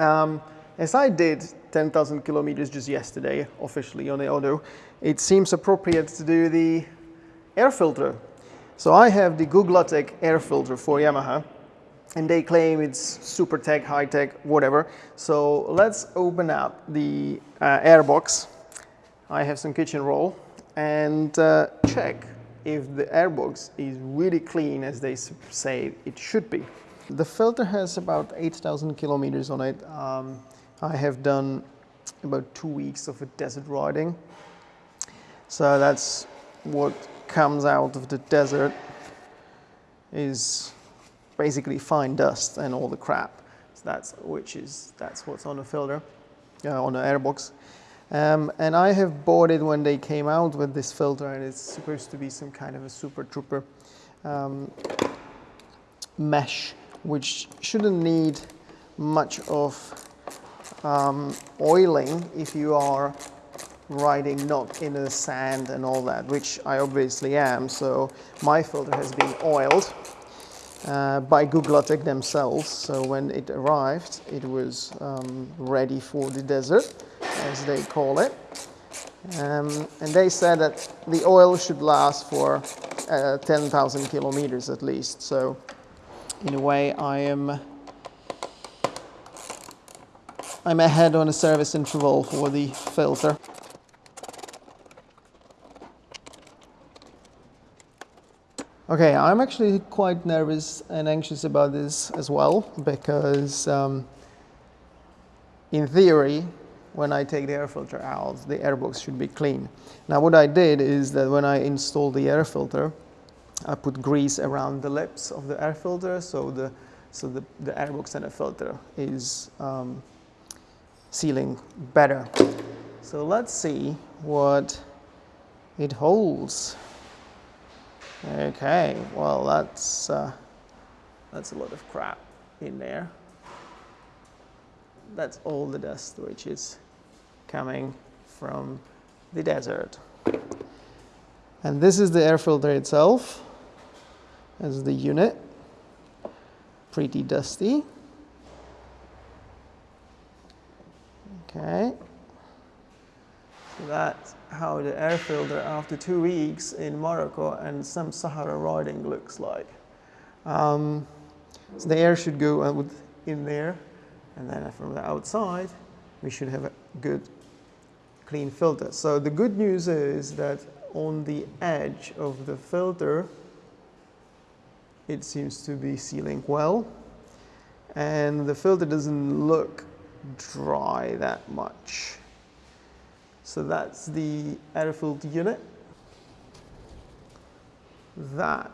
Um, as I did 10,000 kilometers just yesterday, officially on the auto, it seems appropriate to do the air filter. So I have the Guglatech air filter for Yamaha, and they claim it's super tech, high tech, whatever. So let's open up the uh, air box. I have some kitchen roll and uh, check if the airbox is really clean as they say it should be. The filter has about 8,000 kilometers on it. Um, I have done about two weeks of a desert riding. So that's what comes out of the desert is basically fine dust and all the crap. So that's which is that's what's on the filter, uh, on the airbox. Um, and I have bought it when they came out with this filter and it's supposed to be some kind of a super trooper um, mesh which shouldn't need much of um, oiling if you are riding not in the sand and all that which I obviously am so my filter has been oiled uh, by Guglatech themselves so when it arrived it was um, ready for the desert as they call it. Um, and they said that the oil should last for uh, 10,000 kilometers at least. So in a way I am I'm ahead on a service interval for the filter. Okay, I'm actually quite nervous and anxious about this as well because um, in theory when I take the air filter out, the airbox should be clean. Now what I did is that when I installed the air filter, I put grease around the lips of the air filter so the, so the, the airbox and the filter is um, sealing better. So let's see what it holds. Okay, well that's, uh, that's a lot of crap in there that's all the dust which is coming from the desert. And this is the air filter itself as the unit. Pretty dusty. Okay. So that's how the air filter after two weeks in Morocco and some Sahara riding looks like. Um, so the air should go in there and then from the outside we should have a good clean filter. So the good news is that on the edge of the filter it seems to be sealing well and the filter doesn't look dry that much. So that's the air filter unit. That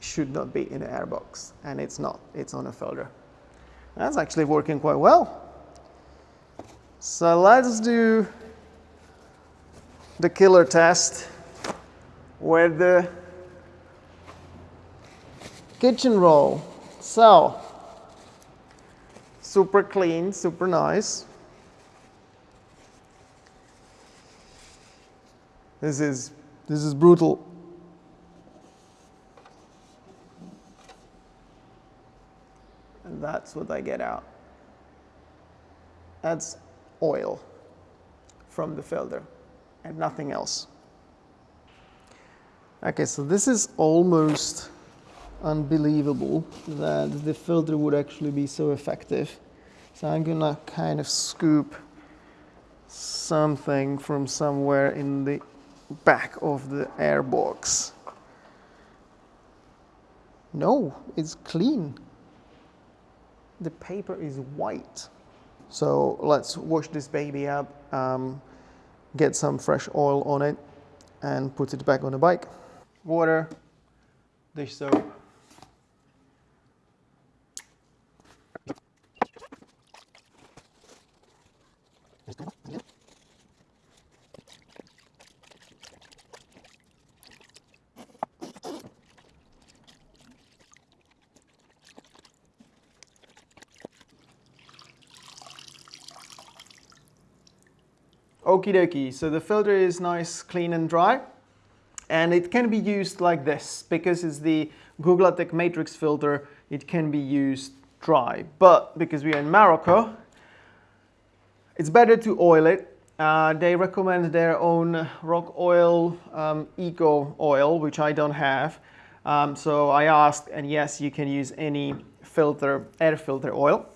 should not be in an airbox and it's not, it's on a filter. That's actually working quite well. So let's do the killer test with the kitchen roll. So, super clean, super nice. This is, this is brutal. And that's what I get out. That's oil from the filter and nothing else. Okay, so this is almost unbelievable that the filter would actually be so effective. So I'm gonna kind of scoop something from somewhere in the back of the air box. No, it's clean. The paper is white. So let's wash this baby up, um, get some fresh oil on it and put it back on the bike. Water, dish soap, Okie dokie, so the filter is nice, clean and dry. And it can be used like this because it's the Guglatech Matrix filter. It can be used dry. But because we are in Morocco, it's better to oil it. Uh, they recommend their own rock oil, um, eco oil, which I don't have. Um, so I asked, and yes, you can use any filter, air filter oil.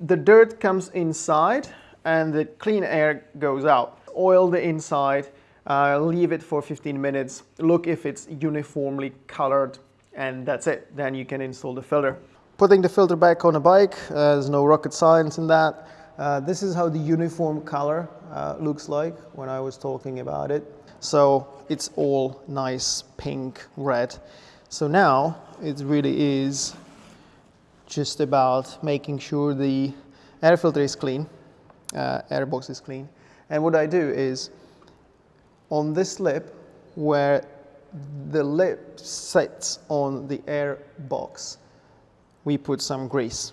The dirt comes inside and the clean air goes out. Oil the inside, uh, leave it for 15 minutes, look if it's uniformly colored, and that's it. Then you can install the filter. Putting the filter back on a bike, uh, there's no rocket science in that. Uh, this is how the uniform color uh, looks like when I was talking about it. So it's all nice pink, red. So now it really is just about making sure the air filter is clean, uh, air box is clean. And what I do is on this lip where the lip sits on the air box, we put some grease.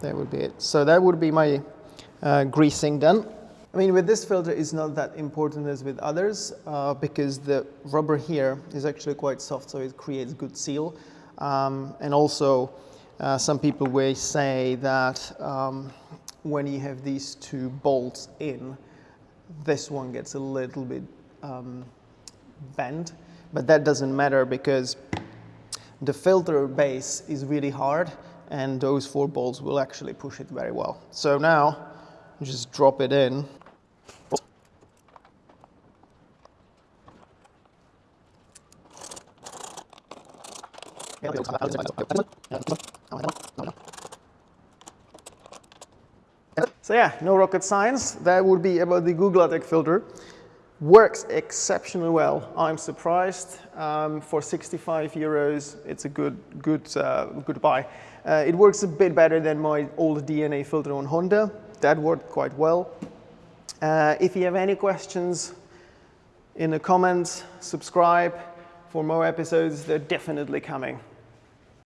That would be it. So that would be my uh, greasing done. I mean, with this filter, it's not that important as with others uh, because the rubber here is actually quite soft, so it creates good seal. Um, and also, uh, some people will say that um, when you have these two bolts in, this one gets a little bit um, bent, but that doesn't matter because the filter base is really hard and those four bolts will actually push it very well. So now, just drop it in. So yeah, no rocket science. That would be about the Google Guglatech filter. Works exceptionally well. I'm surprised. Um, for 65 euros, it's a good, good, uh, good buy. Uh, it works a bit better than my old DNA filter on Honda. That worked quite well. Uh, if you have any questions in the comments, subscribe for more episodes. They're definitely coming.